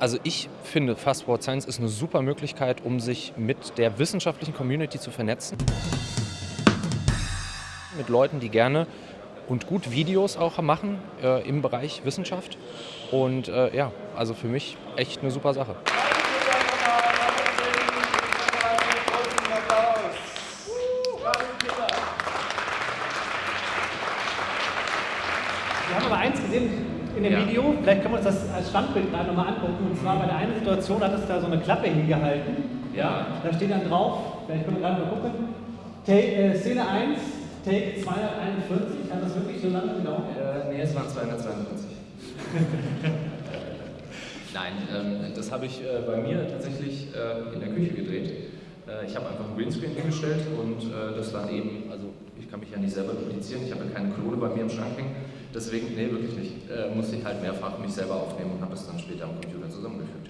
Also ich finde, Fast Forward Science ist eine super Möglichkeit, um sich mit der wissenschaftlichen Community zu vernetzen. Mit Leuten, die gerne und gut Videos auch machen äh, im Bereich Wissenschaft. Und äh, ja, also für mich echt eine super Sache. Wir haben aber eins gesehen in dem Ja. Video, vielleicht können wir uns das als Standbild gerade nochmal angucken. Und zwar bei der einen Situation hat es da so eine Klappe hingehalten. Ja. Da steht dann drauf, vielleicht können wir gerade mal gucken, Take, äh, Szene 1, Take 241. Hat das wirklich so lange gedauert? Äh, nee, es waren 242. Nein, ähm, das habe ich äh, bei mir tatsächlich äh, in der Küche gedreht. Äh, ich habe einfach einen Greenscreen hingestellt und äh, das dann eben, also ich kann mich ja nicht selber duplizieren, ich habe ja keine Klone bei mir im Schrank hängen, deswegen, nee, wirklich nicht, äh, musste ich halt mehrfach mich selber aufnehmen und habe es dann später am Computer zusammengefügt.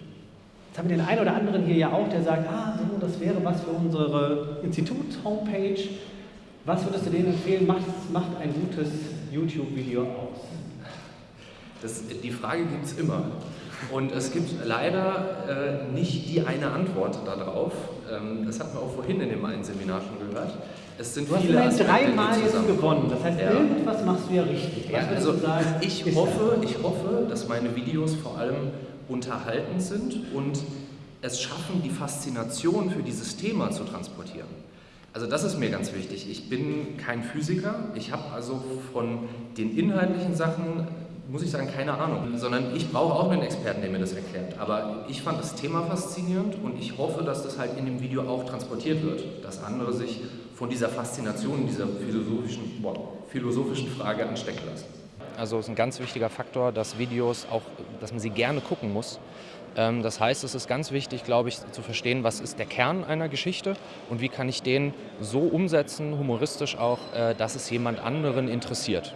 Jetzt haben wir den einen oder anderen hier ja auch, der sagt, ah, so, das wäre was für unsere Institut-Homepage. Was würdest du denen empfehlen? Macht, macht ein gutes YouTube-Video aus. Das, die Frage gibt es immer. Und es gibt leider äh, nicht die eine Antwort darauf. Ähm, das hatten wir auch vorhin in dem einen Seminar schon gehört. Es sind Du hast viele Aspekte, dreimal jetzt gewonnen. Das heißt, Ja. irgendwas machst du ja richtig. Ja, also sagen, ich hoffe, ich hoffe, dass meine Videos vor allem unterhaltend sind und es schaffen, die Faszination für dieses Thema zu transportieren. Also das ist mir ganz wichtig. Ich bin kein Physiker, ich habe also von den inhaltlichen Sachen, muss ich sagen, keine Ahnung, sondern ich brauche auch einen Experten, der mir das erklärt. Aber ich fand das Thema faszinierend und ich hoffe, dass das halt in dem Video auch transportiert wird, dass andere sich von dieser Faszination, dieser philosophischen, boah, philosophischen Frage anstecken lassen. Also es ist ein ganz wichtiger Faktor, dass Videos auch, dass man sie gerne gucken muss. Ähm, Das heißt, es ist ganz wichtig, glaube ich, zu verstehen, was ist der Kern einer Geschichte und wie kann ich den so umsetzen, humoristisch auch, äh, dass es jemand anderen interessiert.